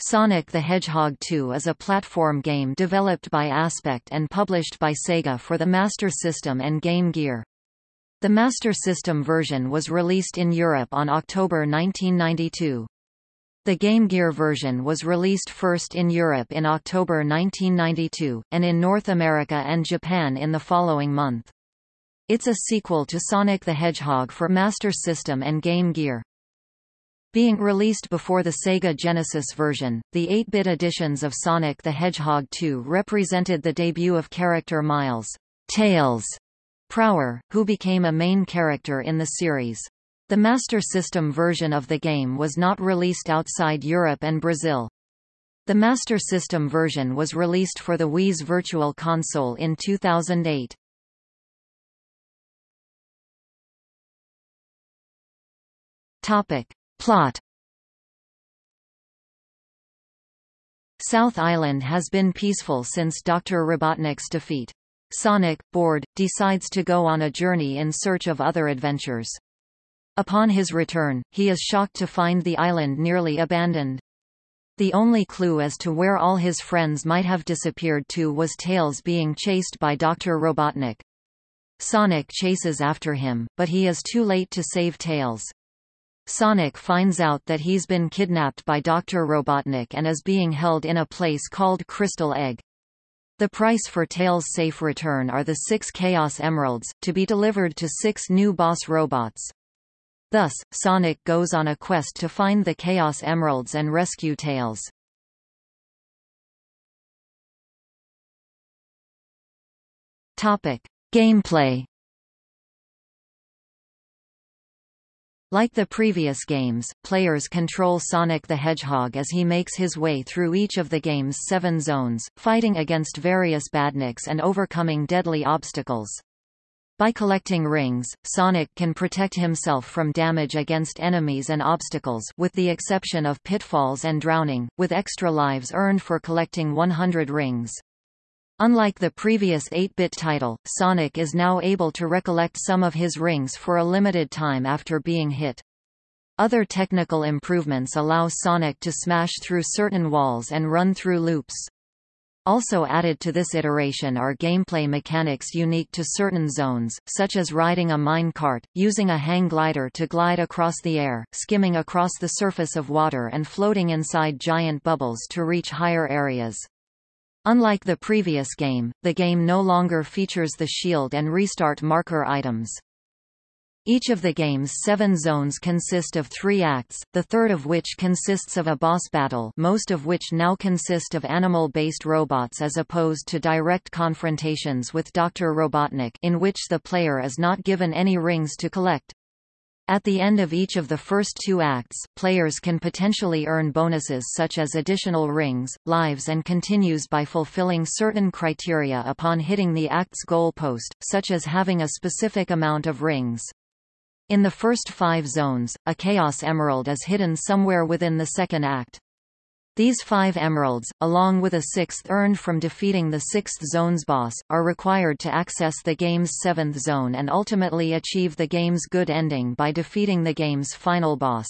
Sonic the Hedgehog 2 is a platform game developed by Aspect and published by Sega for the Master System and Game Gear. The Master System version was released in Europe on October 1992. The Game Gear version was released first in Europe in October 1992, and in North America and Japan in the following month. It's a sequel to Sonic the Hedgehog for Master System and Game Gear. Being released before the Sega Genesis version, the 8-bit editions of Sonic the Hedgehog 2 represented the debut of character Miles Tails Prower, who became a main character in the series. The Master System version of the game was not released outside Europe and Brazil. The Master System version was released for the Wii's Virtual Console in 2008. Topic. Plot South Island has been peaceful since Dr. Robotnik's defeat. Sonic, bored, decides to go on a journey in search of other adventures. Upon his return, he is shocked to find the island nearly abandoned. The only clue as to where all his friends might have disappeared to was Tails being chased by Dr. Robotnik. Sonic chases after him, but he is too late to save Tails. Sonic finds out that he's been kidnapped by Dr. Robotnik and is being held in a place called Crystal Egg. The price for Tails' safe return are the six Chaos Emeralds, to be delivered to six new boss robots. Thus, Sonic goes on a quest to find the Chaos Emeralds and rescue Tails. Topic. Gameplay Like the previous games, players control Sonic the Hedgehog as he makes his way through each of the game's seven zones, fighting against various badniks and overcoming deadly obstacles. By collecting rings, Sonic can protect himself from damage against enemies and obstacles with the exception of pitfalls and drowning, with extra lives earned for collecting 100 rings. Unlike the previous 8-bit title, Sonic is now able to recollect some of his rings for a limited time after being hit. Other technical improvements allow Sonic to smash through certain walls and run through loops. Also added to this iteration are gameplay mechanics unique to certain zones, such as riding a mine cart, using a hang glider to glide across the air, skimming across the surface of water and floating inside giant bubbles to reach higher areas. Unlike the previous game, the game no longer features the shield and restart marker items. Each of the game's seven zones consist of three acts, the third of which consists of a boss battle most of which now consist of animal-based robots as opposed to direct confrontations with Dr. Robotnik in which the player is not given any rings to collect. At the end of each of the first two acts, players can potentially earn bonuses such as additional rings, lives and continues by fulfilling certain criteria upon hitting the act's goal post, such as having a specific amount of rings. In the first five zones, a Chaos Emerald is hidden somewhere within the second act. These five emeralds, along with a sixth earned from defeating the sixth zone's boss, are required to access the game's seventh zone and ultimately achieve the game's good ending by defeating the game's final boss.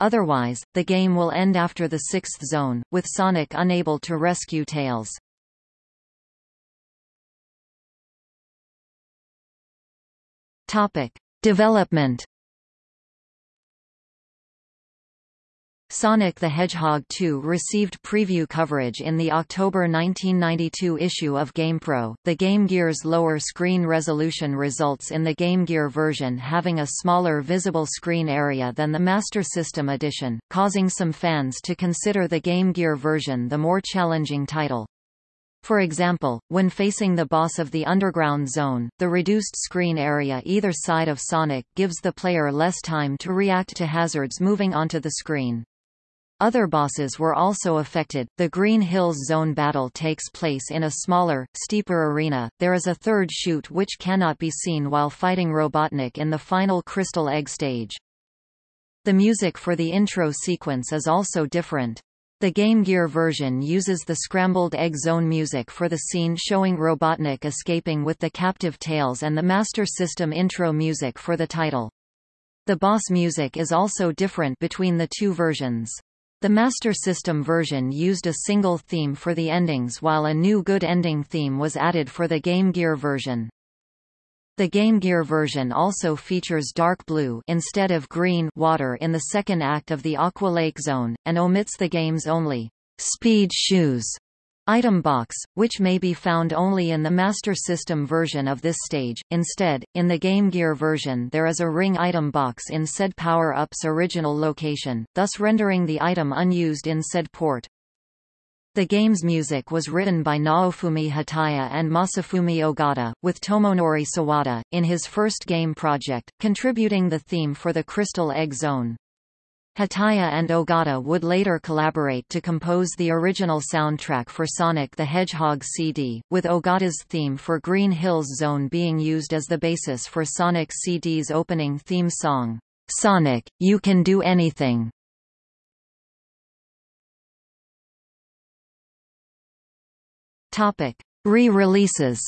Otherwise, the game will end after the sixth zone, with Sonic unable to rescue Tails. Topic. Development Sonic the Hedgehog 2 received preview coverage in the October 1992 issue of GamePro. The Game Gear's lower screen resolution results in the Game Gear version having a smaller visible screen area than the Master System edition, causing some fans to consider the Game Gear version the more challenging title. For example, when facing the boss of the underground zone, the reduced screen area either side of Sonic gives the player less time to react to hazards moving onto the screen. Other bosses were also affected. The Green Hills Zone battle takes place in a smaller, steeper arena. There is a third chute which cannot be seen while fighting Robotnik in the final Crystal Egg stage. The music for the intro sequence is also different. The Game Gear version uses the Scrambled Egg Zone music for the scene showing Robotnik escaping with the captive tails and the Master System intro music for the title. The boss music is also different between the two versions. The Master System version used a single theme for the endings while a new Good Ending theme was added for the Game Gear version. The Game Gear version also features dark blue instead of green water in the second act of the Aqua Lake Zone, and omits the game's only speed shoes item box, which may be found only in the Master System version of this stage. Instead, in the Game Gear version there is a ring item box in said power-up's original location, thus rendering the item unused in said port. The game's music was written by Naofumi Hataya and Masafumi Ogata, with Tomonori Sawada, in his first game project, contributing the theme for the Crystal Egg Zone. Hataya and Ogata would later collaborate to compose the original soundtrack for Sonic the Hedgehog CD, with Ogata's theme for Green Hills Zone being used as the basis for Sonic CD's opening theme song, Sonic, You Can Do Anything. Re-releases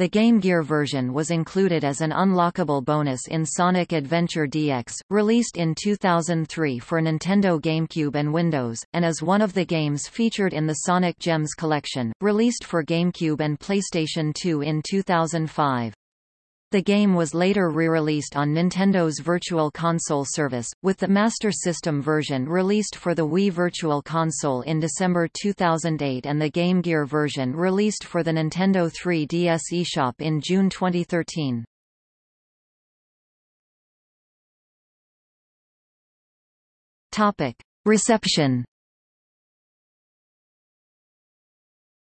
The Game Gear version was included as an unlockable bonus in Sonic Adventure DX, released in 2003 for Nintendo GameCube and Windows, and as one of the games featured in the Sonic Gems collection, released for GameCube and PlayStation 2 in 2005. The game was later re-released on Nintendo's Virtual Console service, with the Master System version released for the Wii Virtual Console in December 2008 and the Game Gear version released for the Nintendo 3DS eShop in June 2013. Reception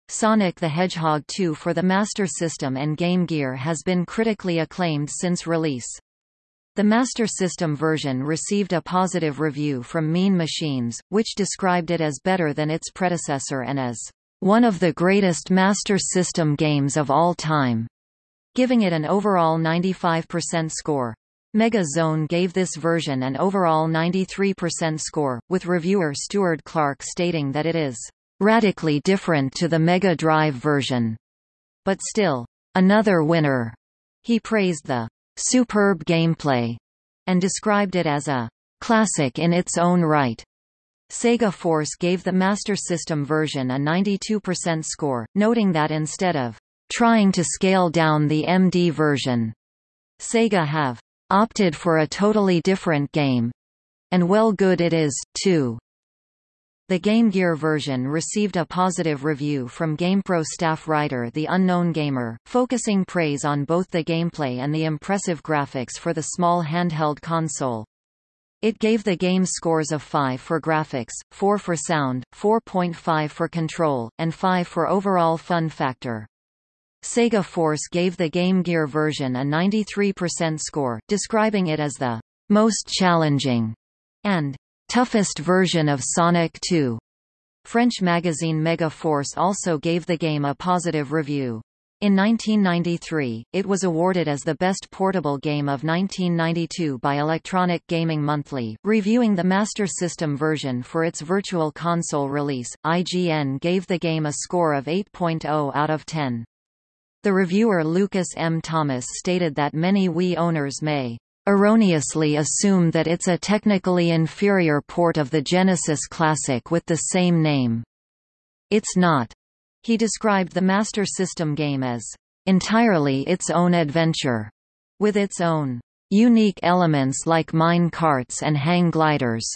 Sonic the Hedgehog 2 for the Master System and Game Gear has been critically acclaimed since release. The Master System version received a positive review from Mean Machines, which described it as better than its predecessor and as one of the greatest Master System games of all time, giving it an overall 95% score. Mega Zone gave this version an overall 93% score, with reviewer Stuart Clark stating that it is radically different to the Mega Drive version. But still, another winner. He praised the superb gameplay and described it as a classic in its own right. Sega Force gave the Master System version a 92% score, noting that instead of trying to scale down the MD version, Sega have opted for a totally different game. And well good it is, too. The Game Gear version received a positive review from GamePro staff writer The Unknown Gamer, focusing praise on both the gameplay and the impressive graphics for the small handheld console. It gave the game scores of 5 for graphics, 4 for sound, 4.5 for control, and 5 for overall fun factor. Sega Force gave the Game Gear version a 93% score, describing it as the most challenging and toughest version of Sonic 2. French magazine Mega Force also gave the game a positive review. In 1993, it was awarded as the best portable game of 1992 by Electronic Gaming Monthly. Reviewing the Master System version for its Virtual Console release, IGN gave the game a score of 8.0 out of 10. The reviewer Lucas M. Thomas stated that many Wii owners may erroneously assume that it's a technically inferior port of the Genesis Classic with the same name. It's not. He described the Master System game as entirely its own adventure, with its own unique elements like mine carts and hang gliders,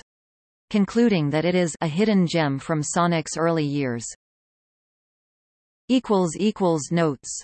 concluding that it is a hidden gem from Sonic's early years. Notes